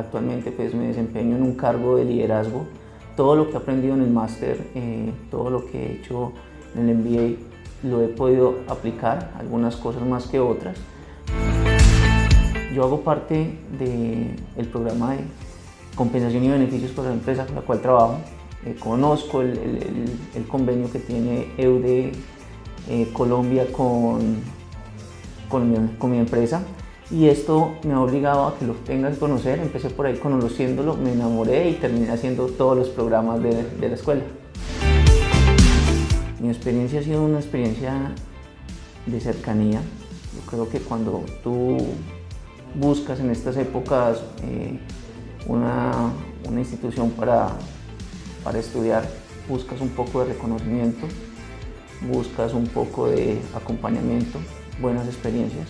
actualmente pues me desempeño en un cargo de liderazgo. Todo lo que he aprendido en el máster, eh, todo lo que he hecho en el MBA lo he podido aplicar, algunas cosas más que otras. Yo hago parte del programa de compensación y beneficios para la empresa con la cual trabajo. Eh, conozco el, convenio que tiene EUDE eh, Colombia con, con mi, empresa y esto me ha obligado a que lo tengas que conocer. Empecé por ahí conociéndolo, me enamoré y terminé haciendo todos los programas de, de la escuela. Mi experiencia ha sido una experiencia de cercanía. Yo creo que cuando tú buscas en estas épocas eh, una, una, institución para, para estudiar, buscas un poco de reconocimiento, buscas un poco de acompañamiento, buenas experiencias.